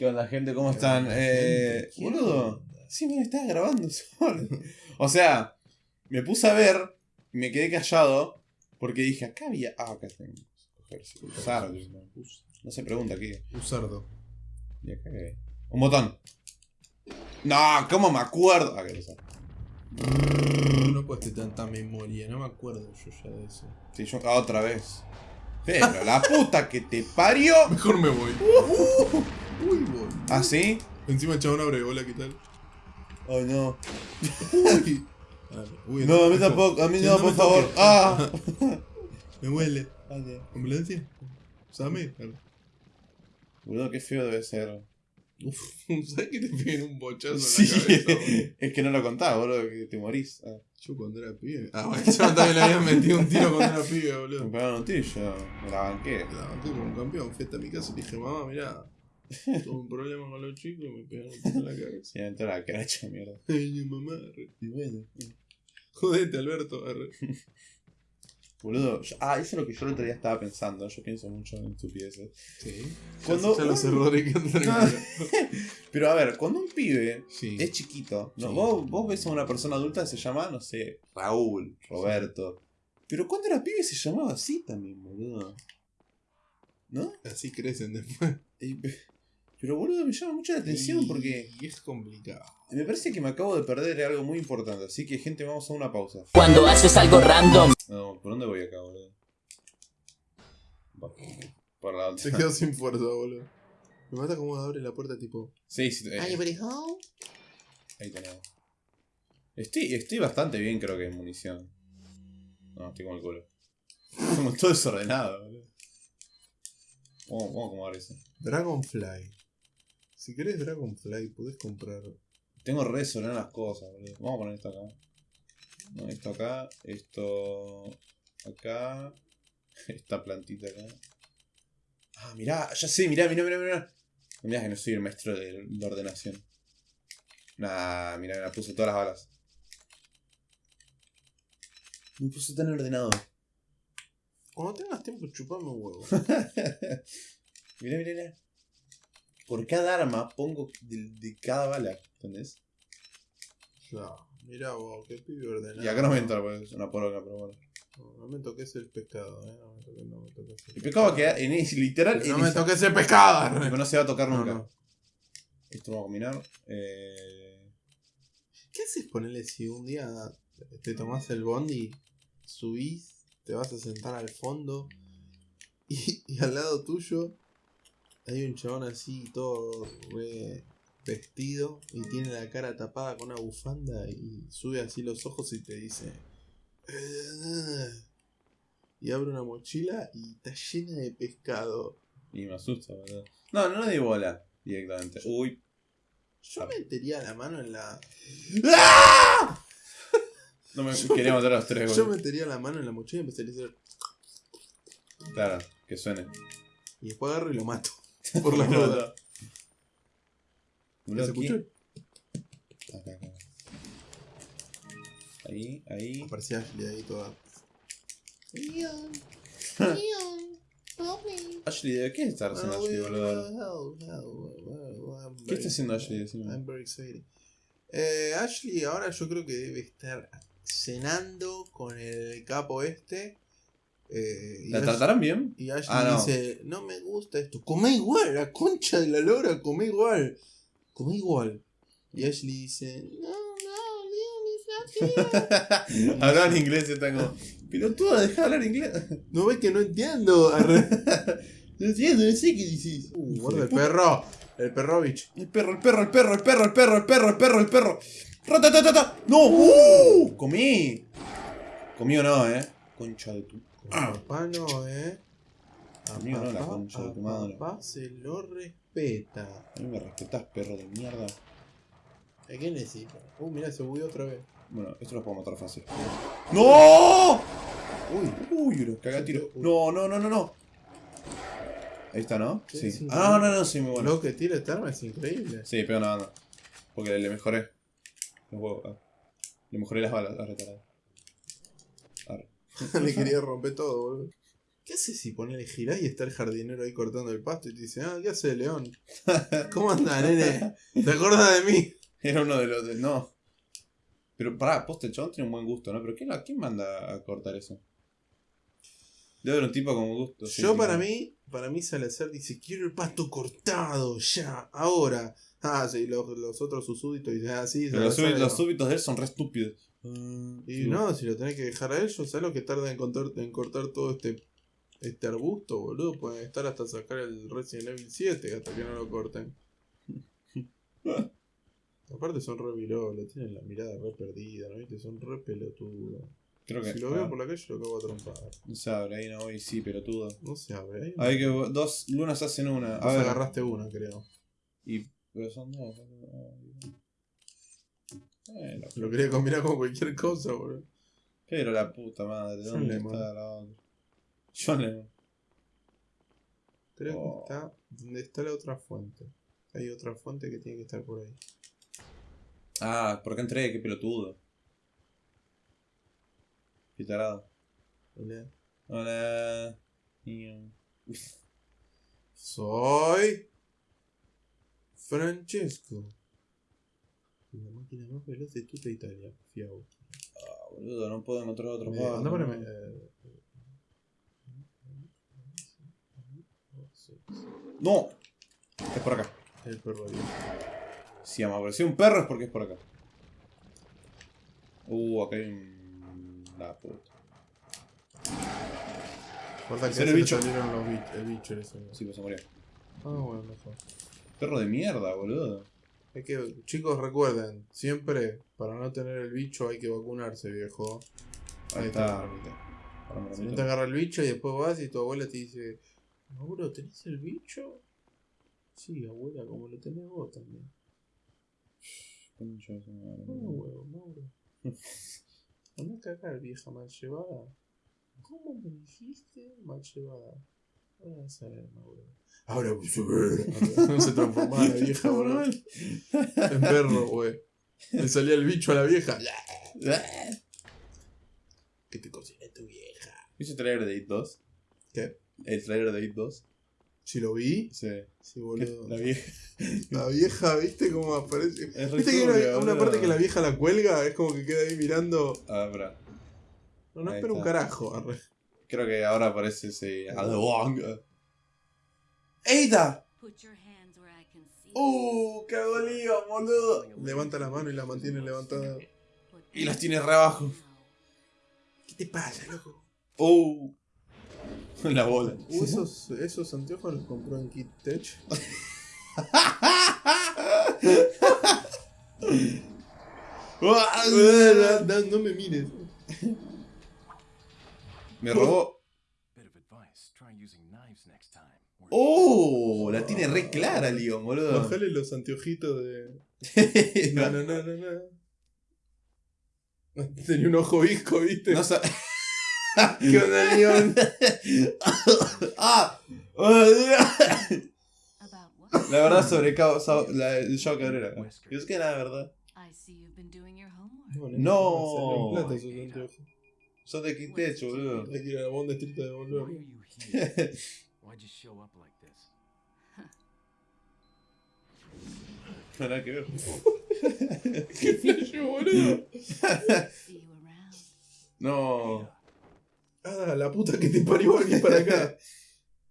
¿Qué onda, gente? ¿Cómo están? Eh, boludo, sí, me estaba grabando solo. O sea, me puse a ver me quedé callado porque dije, acá había. Ah, acá tengo. Usar. No se pregunta qué. Usardo. ¿Y acá qué? Un botón. No, ¿cómo me acuerdo? Ah, No tener tanta memoria, no me acuerdo yo ya de eso. Sí, yo ah, otra vez. Pero la puta que te parió. Mejor me voy. Uh, uy, voy. ¿Ah, sí? Encima el chabón abre, hola, ¿qué tal? Ay, no. Uy. Uy, No, a mí tampoco, a mí no, por favor. Ah. Me huele. ¿Ambulancia? ¿Same? Boludo, qué feo debe ser. Uf, ¿sabes que te peguen un bochazo Sí, en la cabeza? boludo? es que no lo contaba, boludo, que te morís. Ah, Yo cuando era pibe. Ah, bueno, yo también le había metido un tiro cuando era pibe, me boludo. pegaron un tiro y yo me la banqué. La banqué como un campeón, fui hasta mi casa y dije, mamá, mirá, tuve un problema con los chicos y me pegaron en la cabeza. Y entró la cracha, mierda. Ay, mamá, arre. Y bueno. jodete, Alberto, arre. Boludo, yo- ah, eso es lo que yo el otro día estaba pensando. Yo pienso mucho en estupideces. Sí. Cuando- ya los errores que andan en Pero a ver, cuando un pibe Sí. es chiquito, ¿no? Sí. vos, vos ves a una persona adulta que se llama, no sé, Raúl, Roberto. Pero cuando era pibe se llamaba así también, boludo. ¿No? Así crecen después. Y- Pero boludo, me llama mucho la atención Y- porque Y es complicado. me parece que me acabo de perder algo muy importante. Así que, gente, vamos a una pausa. Cuando haces algo random. No, ¿por dónde voy acá, boludo? Por la Se otra. quedó sin fuerza, boludo. Me mata como abre la puerta tipo. Sí, sí, eh, ahí tenemos. Estoy, estoy bastante bien, creo que en munición. No, estoy como el culo. Como todo desordenado, boludo. Vamos, vamos a acomodar eso. Dragonfly. Si querés Dragonfly, podés comprar. Tengo re desordenadas las cosas, boludo. Vamos a poner esto acá. No, esto acá, esto acá, esta plantita acá. Ah, mirá, ya sé, mirá, mirá, mirá, mirá. Mirá que no soy el maestro de la ordenación. Nah, mirá, me puse todas las balas. Me puse tan ordenado. Cuando tengas tiempo, chupame un huevo. mirá, mirá, mirá. Por cada arma pongo de, de cada bala, ¿entendés? ya. Mirá vos, qué pibe ordenado. Y acá no me entra, pues, es una poronga, pero bueno. No, no me toques el pescado, eh. No me toques, no me toques El pescado queda en ese, literal. Pero No en me esa- toques el pescado. Arre. no se va a tocar No, nunca. no. Esto vamos a combinar. Eh... ¿Qué haces ponerle si un día te tomás el bondi, subís, te vas a sentar al fondo y, y al lado tuyo hay un chabón así todo re vestido y tiene la cara tapada con una bufanda y sube así los ojos y te dice "Eh", y abre una mochila y está llena de pescado. Y me asusta, boludo. No, no le di bola directamente. Uy. Yo metería la mano en la. No me quería matar a los tres, Yo boludo. metería la mano en la mochila y empezaría a hacer. Claro, que suene. Y después agarro y lo mato. Por la. Boludo, ¿Se aquí. escuchó? Acá, acá. Ahí, ahí. Aparecía Ashley ahí toda. Ashley, ¿de qué está haciendo Ashley, boludo? ¿Qué está haciendo Ashley? Decime. I'm very excited. Eh, Ashley ahora yo creo que debe estar cenando con el capo este. Eh, ¿La Ash, bien? Y Ash ah, dice, no. me gusta esto. Come igual, la concha de la lora, come igual. Come igual. Y Ashley dice, no, no, no, no, en inglés y están como, pero tú has dejado hablar inglés. No ves que no entiendo. no entiendo, no sé qué dices. Uh, guarda el perro. El perrovich. El perro, el perro, el perro, el perro, el perro, el perro, el perro, el perro. ¡Ratatatata! ¡No! ¡Uh! ¡Comí! Comí o no, eh. Concha de tu a papá no, eh. A Mío no, la concha de tu madre. papá se lo respeta. A mí me respetás, perro de mierda. ¿A qué necesita? Uh, mira, se bugueó otra vez. Bueno, esto lo puedo matar fácil. ¡No! Uy, Uy, lo caga tiro. No, no, no, no, no. Ahí está, ¿no? Sí, Sí. sí, Ah, sí. no, no, sí, muy bueno. lo que tira esta arma es increíble. Sí, pero nada, no. Porque le mejoré. Los huevos. ah. Le mejoré las balas, arre, tarado. Le quería romper todo, boludo. ¿Qué haces si ponele girás y está el jardinero ahí cortando el pasto y te dice, ah, ¿qué hace León? ¿Cómo anda, nene? ¿Te acuerdas de mí? Era uno de los de. No. Pero pará, poste el chabón tiene un buen gusto, ¿no? Pero ¿quién, la- quién manda a cortar eso? Debe haber un tipo con gusto. Yo para mí, para mí Salazar dice, quiero el pasto cortado, ya, ahora. Ah, sí, los, los otros sus súbditos dicen, ah, sí, Pero los, los no. súbitos de él son re estúpidos. Ah, Y sí. no, si lo tenés que dejar a ellos, ¿sabes lo que tarda en, cortar- en cortar todo este este arbusto, boludo? Pueden estar hasta sacar el Resident Evil 7 hasta que no lo corten. Aparte son re virolos, tienen la mirada re perdida, ¿no viste? Son re pelotudos. Creo que. Si lo ah, veo por la calle lo acabo a trompar. No se abre, ahí no voy, sí, pelotudo. No se abre, ahí. Hay que dos lunas hacen una. A Vos ver. agarraste una, creo. Y. Pero son dos. Bueno, Lo quería combinar con cualquier cosa, boludo. pero la puta madre, John ¿dónde Lemon. está la otra? John Lemon. Creo Oh. que está donde está la otra fuente. Hay otra fuente que tiene que estar por ahí. Ah, ¿por qué entré? Qué pelotudo. Qué tarado. Hola. Hola. Soy Francesco. La máquina más veloz de toda Italia. Fiao. Ah, boludo, no puedo encontrar otro Eh, paso. anda no. eh, No. Es por acá. El perro ahí. Si me apareció un perro es porque es por acá. Uh, acá hay un... La puta. Guarda que ¿Es el se le bicho? salieron los bichos. El bicho ese. Sí, pues se murió. Ah, bueno, mejor. Perro de mierda, boludo. Hay que, chicos, recuerden, siempre para no tener el bicho hay que vacunarse, viejo. Ahí Ahí está. está. Si no te agarra el bicho y después vas y tu abuela te dice, Mauro, ¿tenés el bicho? Sí, abuela, como lo tenés vos también. No, huevo, Mauro. Anda a cagar, vieja mal llevada. ¿Cómo me dijiste mal llevada? Ahora vas a ver, Mauro. Ahora. No se transformaba la vieja, boludo. En perro, güey. Le salía el bicho a la vieja. Que te cocine tu vieja. ¿Viste el trailer de It 2? ¿Qué? ¿El trailer de It 2? Si lo vi, Sí. sí, boludo. La vieja. La vieja, ¿viste cómo aparece? Es ¿Viste que hay una, una boludo. parte que la vieja la cuelga? Es como que queda ahí mirando. Ah, bra. No, no espera un carajo. arre. Creo que ahora aparece ese. ¡Eita! Put your hands where I can see. ¡Uh! ¡Qué lío, boludo! Levanta la mano y la mantiene levantada. Y las tiene re abajo. ¿Qué te pasa, loco? ¡Uh! La bola. Uh, esos, esos anteojos los compró en Kit Tech. no, no me mires. Time. Or- ¡Oh! La tiene re clara, Leon, boludo. Bajale los anteojitos de. No, no, no, no, no. Tenía un ojo visco, ¿viste? No sa- ¿Qué onda, Leon? ¡Ah! La verdad sobre la, el Joao Cabrera. Y es que era verdad. Your homework. No, No. Son de Quintecho, boludo. Hay que ir a la Bond Street a here? Why'd you show up like this? No nada que ver. ¡Qué flash, boludo! No. Ah, la puta que te parió aquí para acá.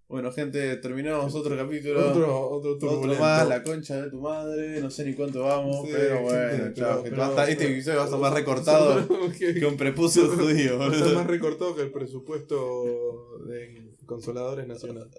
Bueno, gente, terminamos otro capítulo. Otro, otro Otro más, la concha de tu madre. No sé ni cuánto vamos, Sí, pero bueno, chao. este episodio va a estar más recortado que, que un prepucio judío, va a estar más recortado que el presupuesto de Consoladores Nacionales.